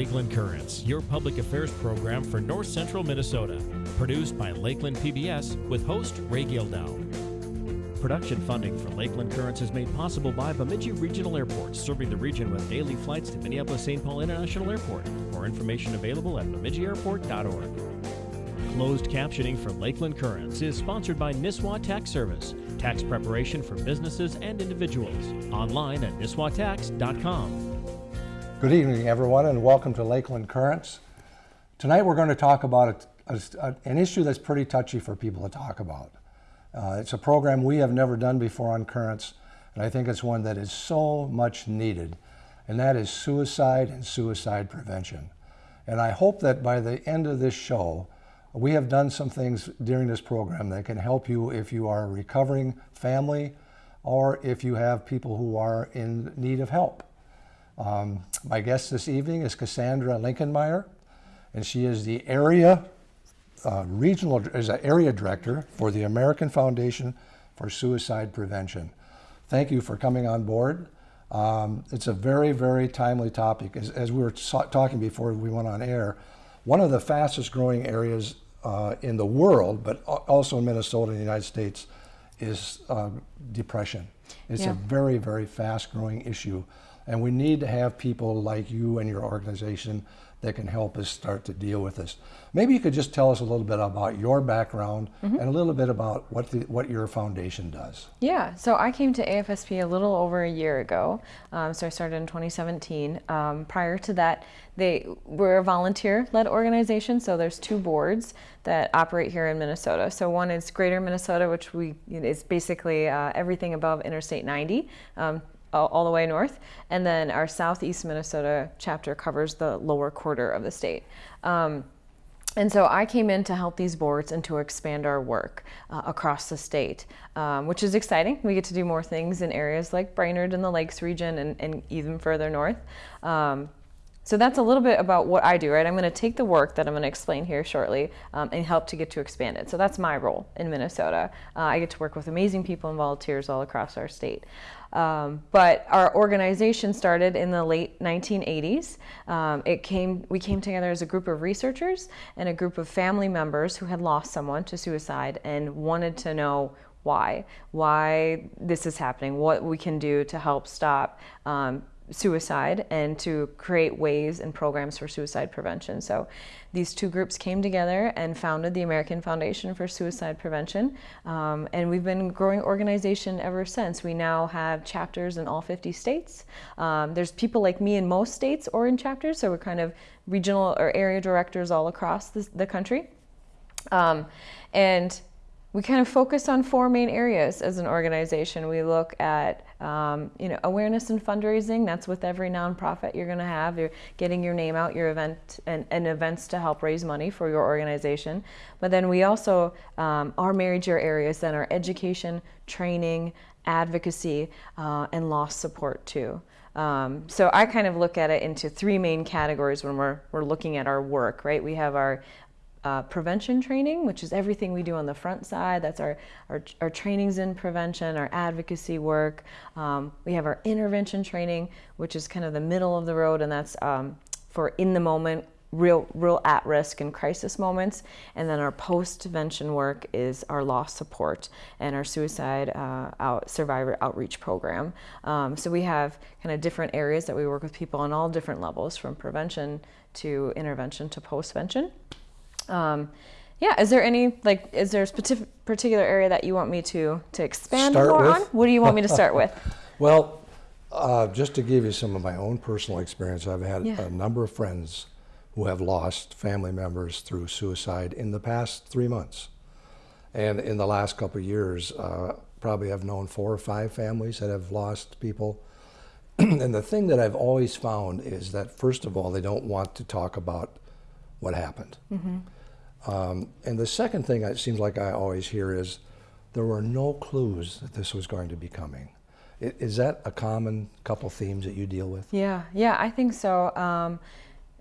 Lakeland Currents, your public affairs program for North Central Minnesota. Produced by Lakeland PBS with host Ray Gildow. Production funding for Lakeland Currents is made possible by Bemidji Regional Airport, serving the region with daily flights to Minneapolis St. Paul International Airport. More information available at bemidjiairport.org. Closed captioning for Lakeland Currents is sponsored by Nisswa Tax Service, tax preparation for businesses and individuals. Online at nisswatax.com. Good evening, everyone, and welcome to Lakeland Currents. Tonight we're going to talk about a, a, an issue that's pretty touchy for people to talk about. Uh, it's a program we have never done before on Currents, and I think it's one that is so much needed, and that is suicide and suicide prevention. And I hope that by the end of this show, we have done some things during this program that can help you if you are a recovering family or if you have people who are in need of help. Um, my guest this evening is Cassandra Linkenmeyer, and she is the area uh, regional is an area director for the American Foundation for Suicide Prevention. Thank you for coming on board. Um, it's a very, very timely topic. As, as we were talking before we went on air, one of the fastest growing areas uh, in the world, but also in Minnesota and the United States, is uh, depression. It's yeah. a very, very fast growing issue. And we need to have people like you and your organization that can help us start to deal with this. Maybe you could just tell us a little bit about your background mm -hmm. and a little bit about what the, what your foundation does. Yeah, so I came to AFSP a little over a year ago. Um, so I started in 2017. Um, prior to that, they were a volunteer-led organization. So there's two boards that operate here in Minnesota. So one is Greater Minnesota, which we is basically uh, everything above Interstate 90. Um, all the way north. And then our southeast Minnesota chapter covers the lower quarter of the state. Um, and so I came in to help these boards and to expand our work uh, across the state, um, which is exciting. We get to do more things in areas like Brainerd and the Lakes region and, and even further north. Um, so that's a little bit about what I do, right? I'm going to take the work that I'm going to explain here shortly um, and help to get to expand it. So that's my role in Minnesota. Uh, I get to work with amazing people and volunteers all across our state. Um, but our organization started in the late 1980s. Um, it came, we came together as a group of researchers and a group of family members who had lost someone to suicide and wanted to know why, why this is happening, what we can do to help stop um, suicide and to create ways and programs for suicide prevention. So these two groups came together and founded the American Foundation for Suicide Prevention. Um, and we've been growing organization ever since. We now have chapters in all 50 states. Um, there's people like me in most states or in chapters, so we're kind of regional or area directors all across the, the country. Um, and we kind of focus on four main areas as an organization. We look at um, you know awareness and fundraising. That's with every nonprofit you're going to have. You're getting your name out, your event and, and, events to help raise money for your organization. But then we also um, our major areas then are education, training, advocacy, uh, and loss support too. Um, so I kind of look at it into three main categories when we're, we're looking at our work, right? We have our uh, prevention training, which is everything we do on the front side. That's our, our, our trainings in prevention, our advocacy work. Um, we have our intervention training, which is kind of the middle of the road, and that's um, for in the moment, real, real at risk and crisis moments. And then our post-vention work is our loss support and our suicide uh, out, survivor outreach program. Um, so we have kind of different areas that we work with people on all different levels, from prevention to intervention to post-vention. Um, yeah, is there any, like, is there a particular area that you want me to, to expand start more with? on? What do you want me to start with? well, uh, just to give you some of my own personal experience, I've had yeah. a number of friends who have lost family members through suicide in the past three months. And in the last couple of years, uh, probably I've known four or five families that have lost people. and the thing that I've always found is that, first of all, they don't want to talk about what happened. Mm -hmm. Um, and the second thing it seems like I always hear is there were no clues that this was going to be coming. Is that a common couple themes that you deal with? Yeah, yeah, I think so. Um,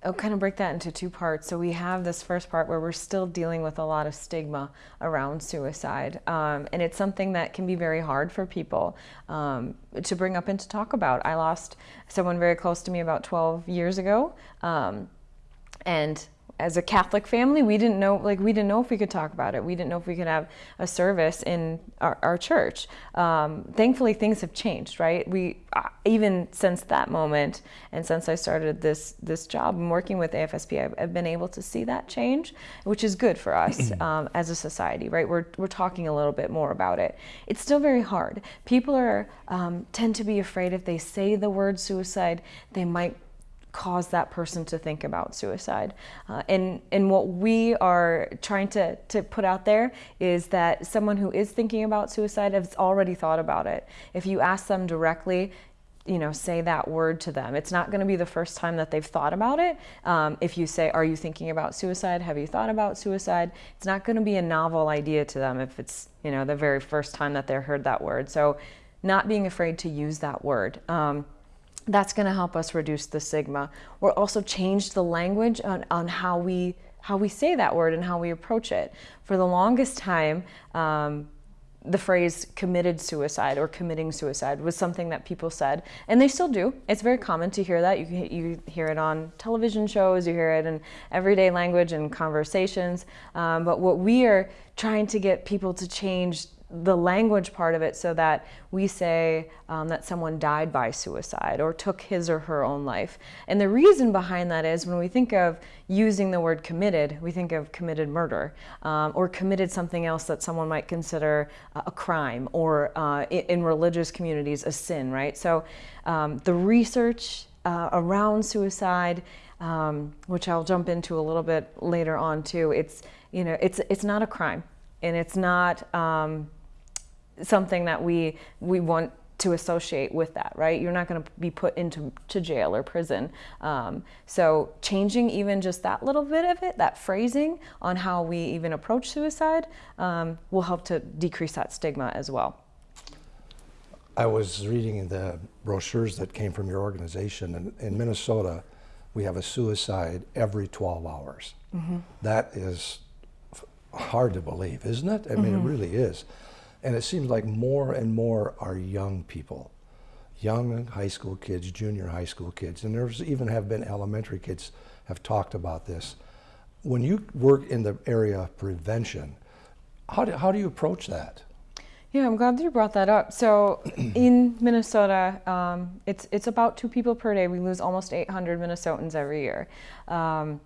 I'll kind of break that into two parts. So we have this first part where we're still dealing with a lot of stigma around suicide, um, and it's something that can be very hard for people um, to bring up and to talk about. I lost someone very close to me about 12 years ago, um, and as a Catholic family, we didn't know like we didn't know if we could talk about it. We didn't know if we could have a service in our, our church. Um, thankfully, things have changed, right? We uh, even since that moment and since I started this this job and working with AFSP, I've, I've, been able to see that change, which is good for us um, as a society, right? We're we're talking a little bit more about it. It's still very hard. People are um, tend to be afraid if they say the word suicide, they might cause that person to think about suicide. Uh, and, and what we are trying to, to put out there is that someone who is thinking about suicide has already thought about it. If you ask them directly, you know, say that word to them. It's not going to be the first time that they've thought about it. Um, if you say, Are you thinking about suicide? Have you thought about suicide? It's not going to be a novel idea to them if it's, you know, the very first time that they heard that word. So, not being afraid to use that word. Um, that's going to help us reduce the stigma. We're also change the language on, on how we how we say that word and how we approach it. For the longest time, um, the phrase committed suicide or committing suicide was something that people said, and they still do. It's very common to hear that. You, you hear it on television shows, you hear it in everyday language and conversations. Um, but what we are trying to get people to change the language part of it so that we say um, that someone died by suicide or took his or her own life. And the reason behind that is when we think of using the word committed, we think of committed murder um, or committed something else that someone might consider a crime or uh, in religious communities a sin, right? So um, the research uh, around suicide, um, which I'll jump into a little bit later on too, it's you know it's it's not a crime and it's not um, something that we we want to associate with that, right? You're not going to be put into to jail or prison. Um, so changing even just that little bit of it, that phrasing on how we even approach suicide, um, will help to decrease that stigma as well. I was reading the brochures that came from your organization, and in Minnesota, we have a suicide every 12 hours. Mm-hmm. That is hard to believe, isn't it? I mean, mm-hmm. it really is. And it seems like more and more are young people, young high school kids, junior high school kids, and there's even have been elementary kids have talked about this. When you work in the area of prevention, how do, how do you approach that? Yeah, I'm glad that you brought that up. So in Minnesota, um, it's it's about two people per day. We lose almost 800 Minnesotans every year, um,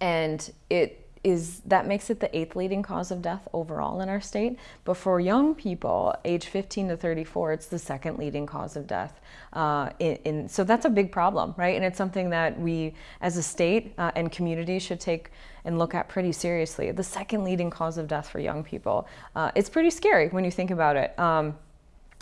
and it is that makes it the eighth leading cause of death overall in our state. But for young people, age 15 to 34, it's the second leading cause of death. Uh, in, in, so that's a big problem, right? And it's something that we, as a state uh, and community, should take and look at pretty seriously. The second leading cause of death for young people. Uh, it's pretty scary when you think about it. Um,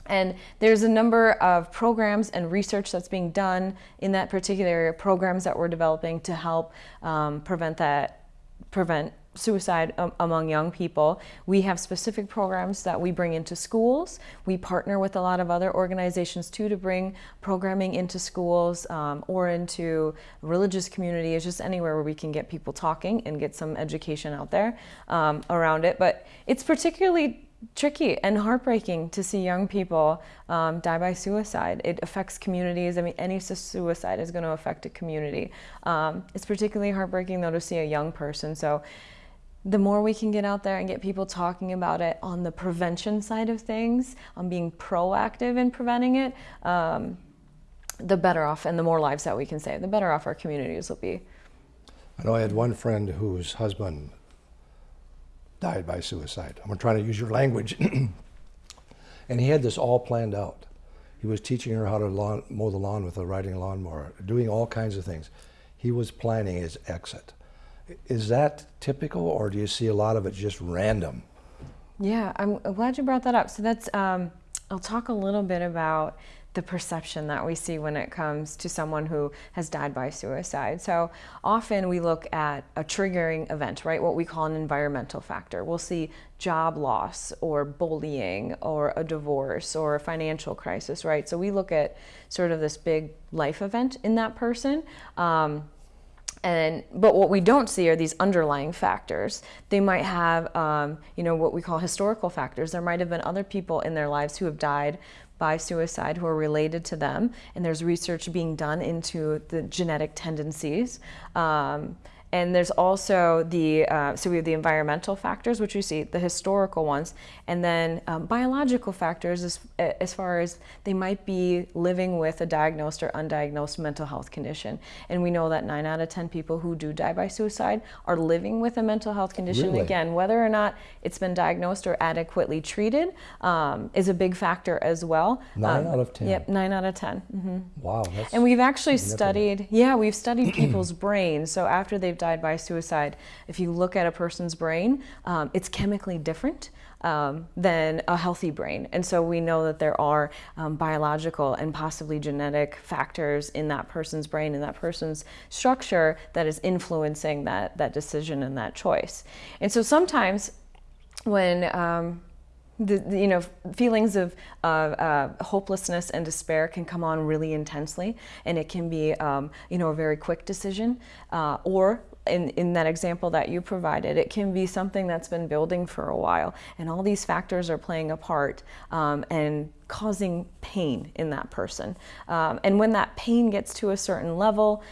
and there's a number of programs and research that's being done in that particular area, programs that we're developing to help um, prevent that prevent suicide um, among young people. We have specific programs that we bring into schools. We partner with a lot of other organizations too to bring programming into schools um, or into religious communities, just anywhere where we can get people talking and get some education out there um, around it. But it's particularly tricky and heartbreaking to see young people um, die by suicide. It affects communities. I mean, any suicide is going to affect a community. Um, it's particularly heartbreaking, though, to see a young person. So, the more we can get out there and get people talking about it on the prevention side of things, on being proactive in preventing it, um, the better off and the more lives that we can save, the better off our communities will be. I know I had one friend whose husband died by suicide. I'm trying to use your language. and he had this all planned out. He was teaching her how to lawn, mow the lawn with a riding lawnmower, doing all kinds of things. He was planning his exit. Is that typical, or do you see a lot of it just random? Yeah, I'm glad you brought that up. So that's, um, I'll talk a little bit about the perception that we see when it comes to someone who has died by suicide. So often we look at a triggering event, right? What we call an environmental factor. We'll see job loss or bullying or a divorce or a financial crisis, right? So we look at sort of this big life event in that person. Um, and but what we don't see are these underlying factors they might have um, you know what we call historical factors there might have been other people in their lives who have died by suicide who are related to them and there's research being done into the genetic tendencies um, and there's also the, uh, so we have the environmental factors, which we see, the historical ones, and then um, biological factors as, as far as they might be living with a diagnosed or undiagnosed mental health condition. And we know that nine out of 10 people who do die by suicide are living with a mental health condition. Really? Again, whether or not it's been diagnosed or adequately treated um, is a big factor as well. Nine Um, out of 10. Yep, nine out of 10. hmm Wow, that's and we've actually studied, yeah, we've studied people's brains. So after they've died by suicide, if you look at a person's brain, um, it's chemically different um, than a healthy brain. And so we know that there are um, biological and possibly genetic factors in that person's brain and that person's structure that is influencing that, that decision and that choice. And so sometimes when um, the, the, you know feelings of uh, uh, hopelessness and despair can come on really intensely, and it can be um, you know a very quick decision, uh, or in, in that example that you provided, it can be something that's been building for a while, and all these factors are playing a part um, and causing pain in that person. Um, and when that pain gets to a certain level,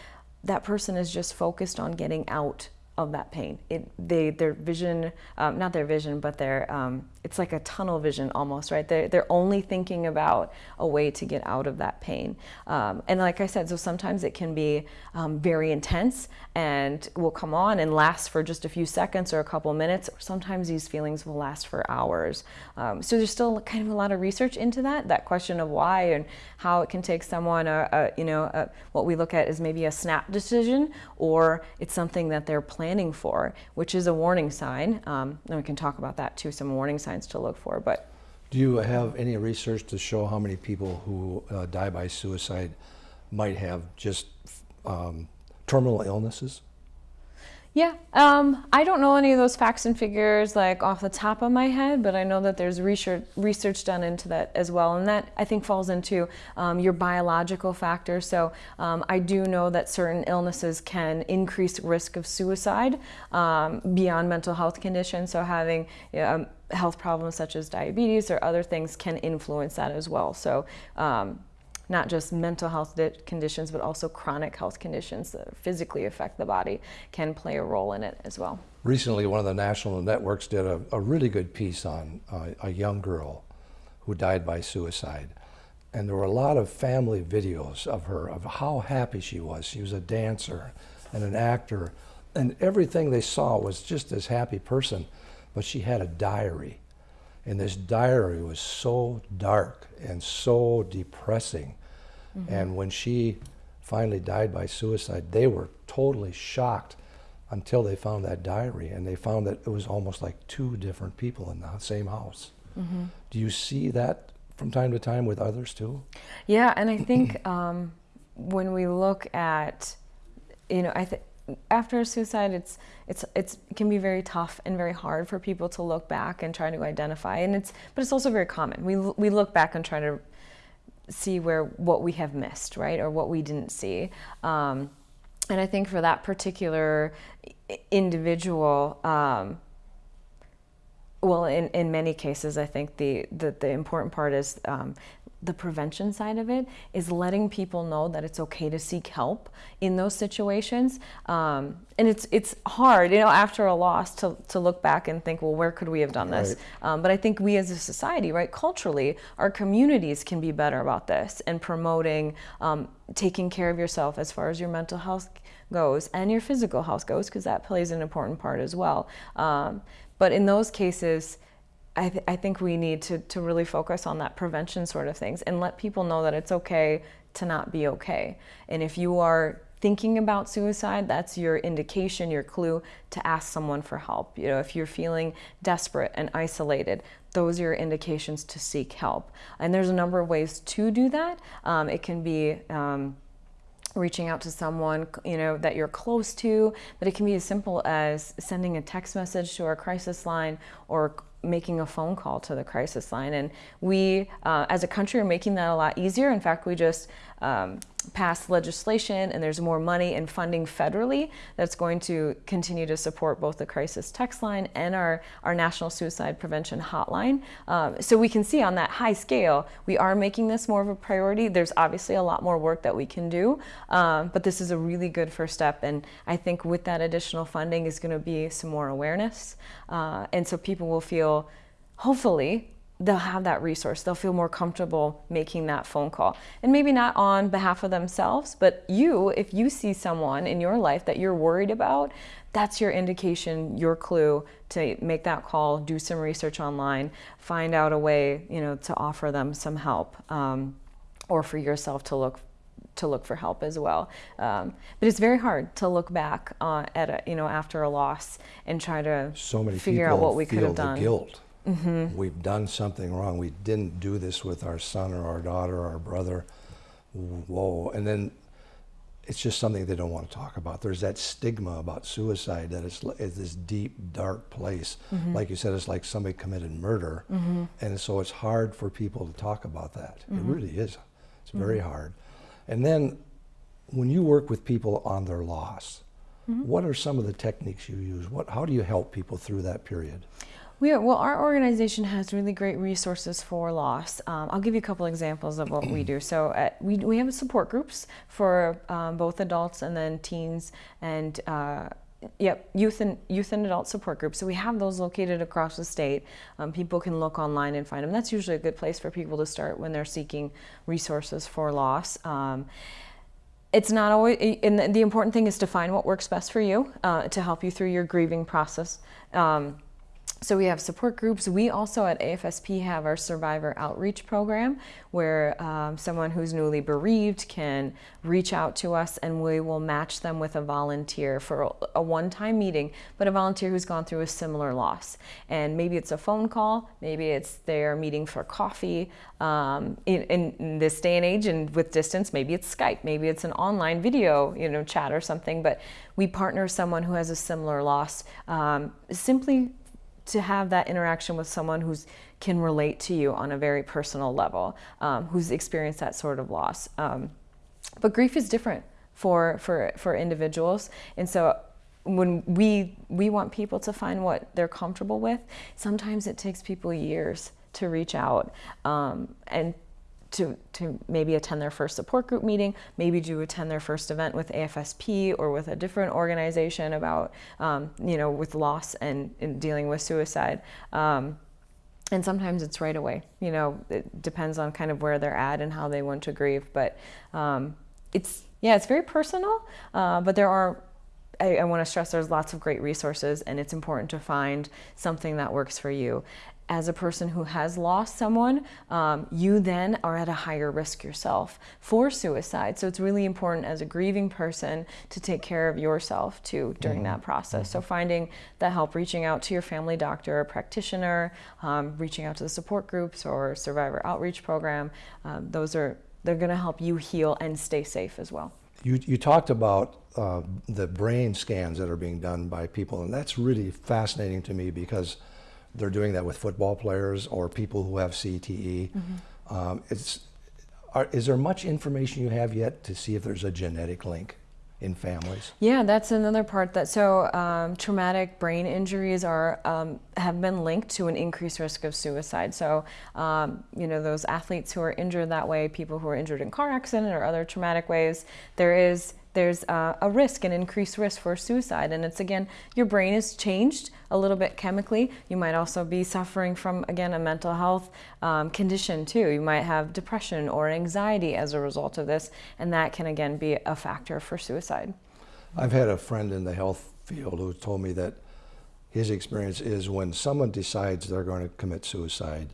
that person is just focused on getting out of that pain. It, they, their vision, um, not their vision, but their, um, it's like a tunnel vision almost, right? They're, they're only thinking about a way to get out of that pain. Um, and like I said, so sometimes it can be um, very intense and will come on and last for just a few seconds or a couple minutes. Sometimes these feelings will last for hours. Um, so there's still kind of a lot of research into that, that question of why and how it can take someone, a, a you know, a, what we look at is maybe a snap decision or it's something that they're planning for, which is a warning sign. Um, and we can talk about that too, some warning signs to look for. But Do you have any research to show how many people who uh, die by suicide might have just um, terminal illnesses? Yeah, um, I don't know any of those facts and figures like off the top of my head, but I know that there's research research done into that as well, and that I think falls into um, your biological factors. So um, I do know that certain illnesses can increase risk of suicide um, beyond mental health conditions. So having um, health problems such as diabetes or other things can influence that as well. So um, not just mental health conditions, but also chronic health conditions that physically affect the body can play a role in it as well. Recently, one of the national networks did a, a really good piece on uh, a young girl who died by suicide. And there were a lot of family videos of her, of how happy she was. She was a dancer and an actor, and everything they saw was just this happy person. But she had a diary, and this diary was so dark and so depressing. And when she finally died by suicide, they were totally shocked until they found that diary and they found that it was almost like two different people in the same house. Do you see that from time to time with others too? Yeah, and I think um, when we look at, you know, I think after a suicide, it's it's it's it can be very tough and very hard for people to look back and try to identify, and it's but it's also very common. We we look back and try to see where what we have missed, right, or what we didn't see. Um, and I think for that particular individual, um, well, in, in many cases, I think the, the, the important part is um, the prevention side of it is letting people know that it's okay to seek help in those situations. Um, and it's it's hard, you know, after a loss to, to look back and think, well, where could we have done this? Um, but I think we as a society, right, culturally, our communities can be better about this and promoting um, taking care of yourself as far as your mental health goes and your physical health goes, because that plays an important part as well. Um, but in those cases, I, th- I think we need to, to really focus on that prevention sort of things and let people know that it's okay to not be okay. And if you are thinking about suicide, that's your indication, your clue to ask someone for help. You know, if you're feeling desperate and isolated, those are your indications to seek help. And there's a number of ways to do that. Um, it can be um, reaching out to someone you know that you're close to but it can be as simple as sending a text message to our crisis line or making a phone call to the crisis line. And we uh, as a country are making that a lot easier. In fact we just um, pass legislation and there's more money and funding federally that's going to continue to support both the crisis text line and our, our national suicide prevention hotline. Um, so we can see on that high scale, we are making this more of a priority. There's obviously a lot more work that we can do, um, but this is a really good first step. And I think with that additional funding is going to be some more awareness. Uh, and so people will feel, hopefully, they'll have that resource. They'll feel more comfortable making that phone call. And maybe not on behalf of themselves, but you, if you see someone in your life that you're worried about, that's your indication, your clue to make that call, do some research online, find out a way, you know, to offer them some help, um, or for yourself to look to look for help as well. Um, but it's very hard to look back uh, at a, you know after a loss and try to so many figure out what we could have done. guilt. Mm-hmm. We've done something wrong. We didn't do this with our son or our daughter or our brother. Whoa. And then it's just something they don't want to talk about. There's that stigma about suicide that it's, it's this deep, dark place. Mm-hmm. Like you said, it's like somebody committed murder. Mm-hmm. And so it's hard for people to talk about that. It really is. It's very hard. And then when you work with people on their loss, what are some of the techniques you use? What, how do you help people through that period? We are, well, our organization has really great resources for loss. Um, I'll give you a couple examples of what we do. So at, we, we have support groups for um, both adults and then teens and uh, Yep, youth and youth and adult support groups. So we have those located across the state. Um, people can look online and find them. That's usually a good place for people to start when they're seeking resources for loss. Um, it's not always, and the- the important thing is to find what works best for you uh, to help you through your grieving process. Um, so we have support groups. We also at AFSP have our survivor outreach program where um, someone who's newly bereaved can reach out to us and we will match them with a volunteer for a, one-time meeting, but a volunteer who's gone through a similar loss. And maybe it's a phone call, maybe it's their meeting for coffee. Um, in, in, in this day and age and with distance, maybe it's Skype, maybe it's an online video, you know, chat or something, but we partner someone who has a similar loss um, simply to have that interaction with someone who can relate to you on a very personal level, um, who's experienced that sort of loss. Um, but grief is different for for for individuals, and so when we we want people to find what they're comfortable with, sometimes it takes people years to reach out um, and to, to maybe attend their first support group meeting, maybe to attend their first event with AFSP or with a different organization about, um, you know, with loss and, and dealing with suicide. Um, and sometimes it's right away. You know, it depends on kind of where they're at and how they want to grieve. But um, it's yeah, it's very personal. Uh, but there are. I, I want to stress there's lots of great resources, and it's important to find something that works for you. As a person who has lost someone, um, you then are at a higher risk yourself for suicide. So it's really important as a grieving person to take care of yourself too during that process. So finding that help, reaching out to your family doctor or practitioner, um, reaching out to the support groups or survivor outreach program, um, those are they're going to help you heal and stay safe as well. You, you talked about uh, the brain scans that are being done by people, and that's really fascinating to me because they're doing that with football players or people who have CTE. Um, it's, are, is there much information you have yet to see if there's a genetic link in families? Yeah, that's another part that so um, traumatic brain injuries are um, have been linked to an increased risk of suicide. So um, you know those athletes who are injured that way, people who are injured in car accident or other traumatic ways, there is there's uh, a risk, an increased risk for suicide. And it's again, your brain is changed a little bit chemically. You might also be suffering from, again, a mental health um, condition too. You might have depression or anxiety as a result of this, and that can again be a factor for suicide. I've had a friend in the health field who told me that his experience is when someone decides they're going to commit suicide,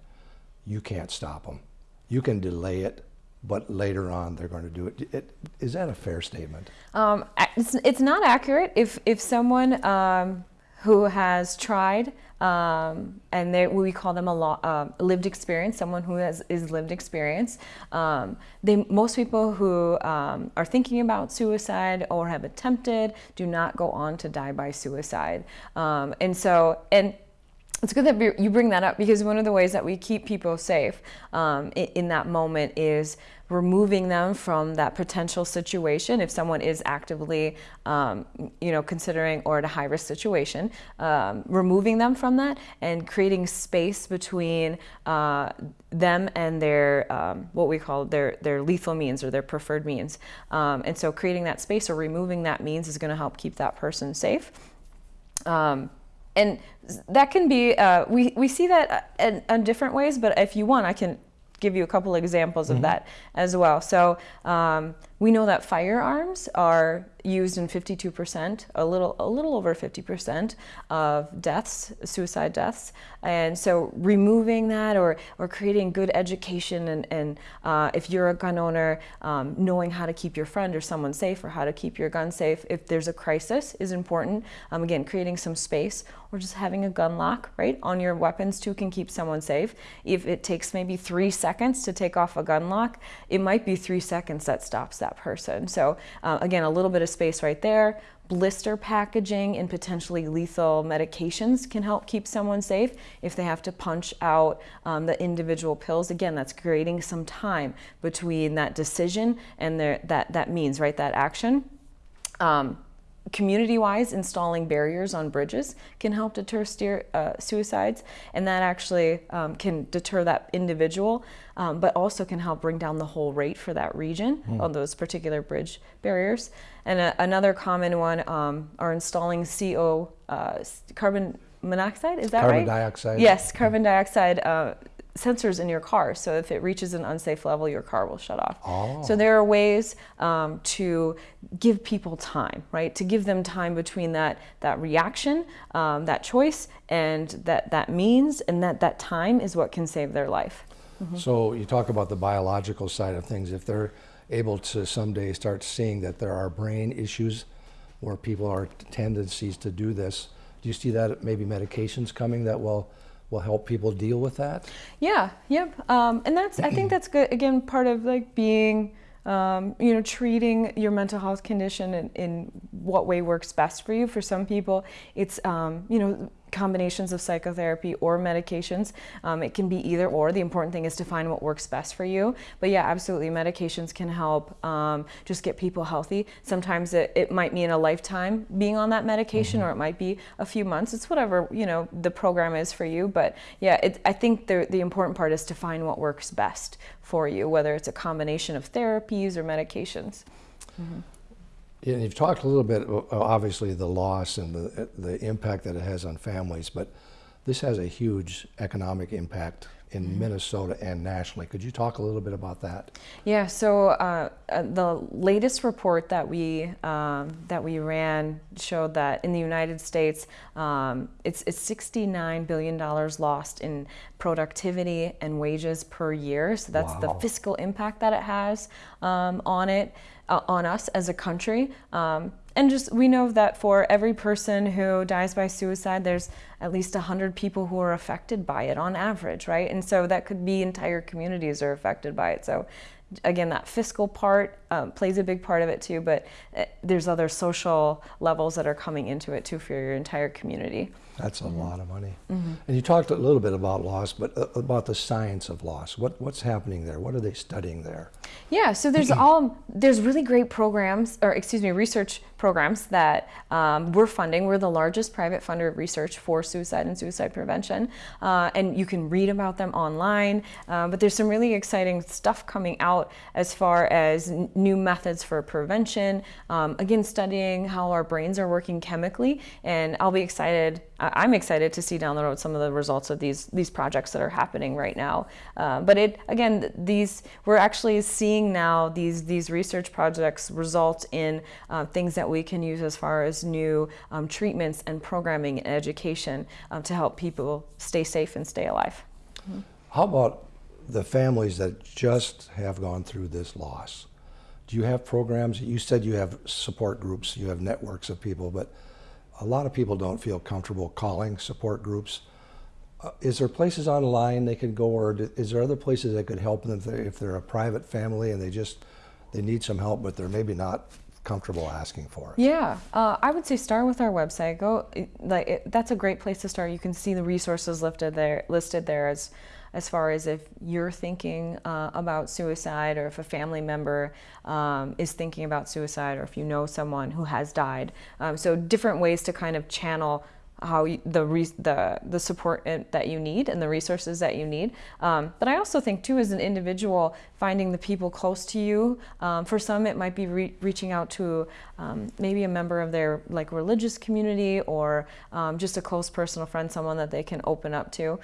you can't stop them. You can delay it, but later on they're going to do it. it is that a fair statement? Um, it's, it's not accurate if, if someone um, who has tried um, and they, we call them a lo- uh, lived experience, someone who has is lived experience. Um, they, most people who um, are thinking about suicide or have attempted do not go on to die by suicide. Um, and so, and it's good that you bring that up because one of the ways that we keep people safe um, in, that moment is removing them from that potential situation. If someone is actively um, you know considering or at a high risk situation um, removing them from that and creating space between uh, them and their um, what we call their their lethal means or their preferred means. Um, and so creating that space or removing that means is going to help keep that person safe. Um, and that can be uh, we we see that in, in, different ways. But if you want, I can give you a couple examples mm-hmm. of that as well. So um, we know that firearms are used in 52%, a little, a little over 50% of deaths, suicide deaths. And so removing that or, or creating good education and, and uh, if you're a gun owner, um, knowing how to keep your friend or someone safe or how to keep your gun safe if there's a crisis is important. Um, again, creating some space or just having a gun lock, right, on your weapons too can keep someone safe. If it takes maybe three seconds to take off a gun lock, it might be three seconds that stops that that person. So uh, again, a little bit of space right there. Blister packaging and potentially lethal medications can help keep someone safe if they have to punch out um, the individual pills. Again, that's creating some time between that decision and their, that, that means, right, that action. Um, community-wise, installing barriers on bridges can help deter steer, uh, suicides, and that actually um, can deter that individual, um, but also can help bring down the whole rate for that region mm. on those particular bridge barriers. And a, another common one um, are installing CO, uh, carbon monoxide, is that carbon right? Carbon dioxide. Yes, carbon dioxide uh, sensors in your car. So if it reaches an unsafe level, your car will shut off. Oh. So there are ways um, to give people time, right? To give them time between that that reaction, um, that choice, and that that means, and that that time is what can save their life. Mm -hmm. So you talk about the biological side of things. If they're able to someday start seeing that there are brain issues where people are tendencies to do this, do you see that maybe medications coming that will will help people deal with that? Yeah, yep. Um, and that's, I think that's good, again, part of like being, um, you know, treating your mental health condition in, in, what way works best for you. For some people, it's, um, you know, combinations of psychotherapy or medications. Um, it can be either or. The important thing is to find what works best for you. But yeah, absolutely, medications can help um, just get people healthy. Sometimes it, it, might mean a lifetime being on that medication, mm -hmm. or it might be a few months. It's whatever you know the program is for you. But yeah, it, I think the the important part is to find what works best for you, whether it's a combination of therapies or medications. Mm -hmm. And you've talked a little bit, obviously, the loss and the, the impact that it has on families, but this has a huge economic impact in mm -hmm. Minnesota and nationally. Could you talk a little bit about that? Yeah. So uh, uh, the latest report that we um, that we ran showed that in the United States, um, it's it's 69 billion dollars lost in productivity and wages per year. So that's wow. the fiscal impact that it has um, on it uh, on us as a country. And just we know that for every person who dies by suicide, there's at least 100 people who are affected by it on average, right? And so that could be entire communities are affected by it. So again, that fiscal part um, plays a big part of it too, but uh, there's other social levels that are coming into it too for your entire community. That's a mm -hmm. lot of money. Mm -hmm. And you talked a little bit about loss, but uh, about the science of loss. What, what's happening there? What are they studying there? Yeah, so there's all there's really great programs, or excuse me, research programs that um, we're funding. We're the largest private funder of research for suicide and suicide prevention, uh, and you can read about them online. Uh, but there's some really exciting stuff coming out as far as new methods for prevention. Um, again, studying how our brains are working chemically, and I'll be excited I'm excited to see down the road some of the results of these these projects that are happening right now. Uh, but it again, these we're actually seeing now these these research projects result in uh, things that we can use as far as new um, treatments and programming and education um, to help people stay safe and stay alive. Mm -hmm. How about the families that just have gone through this loss? Do you have programs? You said you have support groups, you have networks of people, but a lot of people don't feel comfortable calling support groups. Uh, is there places online they could go or is there other places that could help them if they're, if they're a private family and they just they need some help but they're maybe not comfortable asking for it? Yeah, uh, I would say start with our website. Go like it, that's a great place to start. You can see the resources listed there, listed there as as far as if you're thinking uh, about suicide or if a family member um, is thinking about suicide or if you know someone who has died. Um, so different ways to kind of channel how you, the the the support that you need and the resources that you need. Um, but I also think too, as an individual, finding the people close to you. Um, for some, it might be re- reaching out to um, maybe a member of their like religious community or um, just a close personal friend, someone that they can open up to.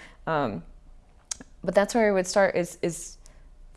But that's where I would start. Is is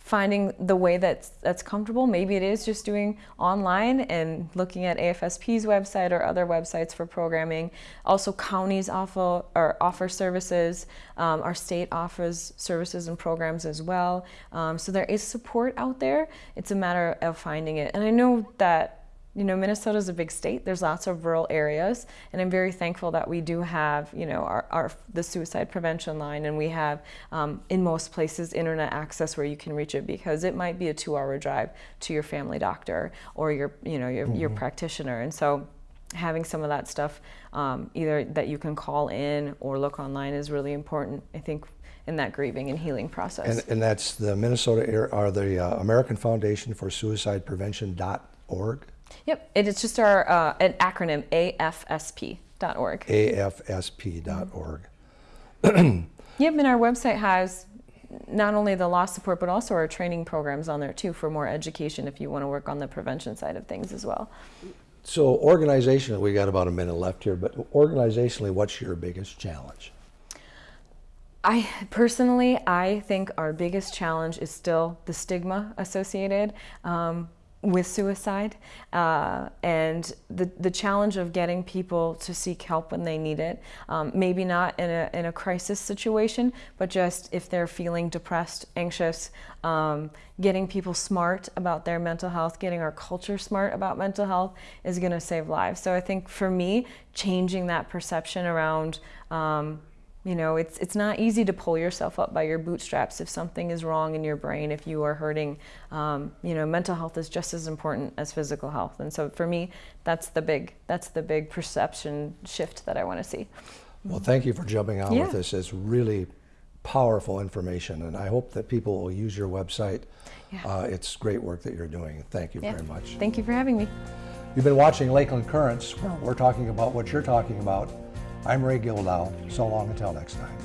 finding the way that's that's comfortable. Maybe it is just doing online and looking at AFSP's website or other websites for programming. Also, counties offer or offer services. Um, our state offers services and programs as well. Um, so there is support out there. It's a matter of finding it. And I know that you know, Minnesota is a big state. There's lots of rural areas, and I'm very thankful that we do have, you know, our, our the suicide prevention line, and we have um, in most places internet access where you can reach it because it might be a two-hour drive to your family doctor or your, you know, your, mm-hmm. your practitioner, and so having some of that stuff um, either that you can call in or look online is really important. I think in that grieving and healing process. And, and that's the Minnesota or the uh, American Foundation for Suicide Prevention.org. Yep, it is just our uh, an acronym AFSP.org. AFSP.org. yep, and our website has not only the loss support but also our training programs on there too for more education if you want to work on the prevention side of things as well. So organizationally, we got about a minute left here, but organizationally, what's your biggest challenge? I personally, I think our biggest challenge is still the stigma associated. Um, with suicide uh, and the, the challenge of getting people to seek help when they need it. Um, maybe not in a, in a crisis situation, but just if they're feeling depressed, anxious, um, getting people smart about their mental health, getting our culture smart about mental health is going to save lives. So I think for me, changing that perception around um, you know, it's it's not easy to pull yourself up by your bootstraps if something is wrong in your brain, if you are hurting. Um, you know, mental health is just as important as physical health, and so for me, that's the big that's the big perception shift that I want to see. Well, thank you for jumping on yeah. with us. It's really powerful information, and I hope that people will use your website. Yeah. Uh, it's great work that you're doing. Thank you yeah. very much. Thank you for having me. You've been watching Lakeland Currents, where we're talking about what you're talking about I'm Ray Gildow. So long until next time.